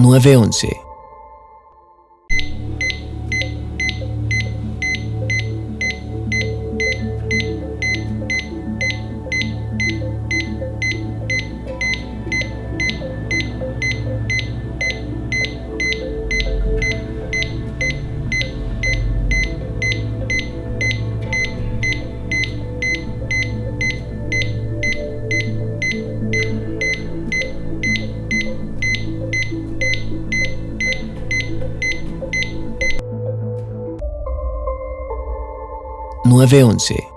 911. Nueve once.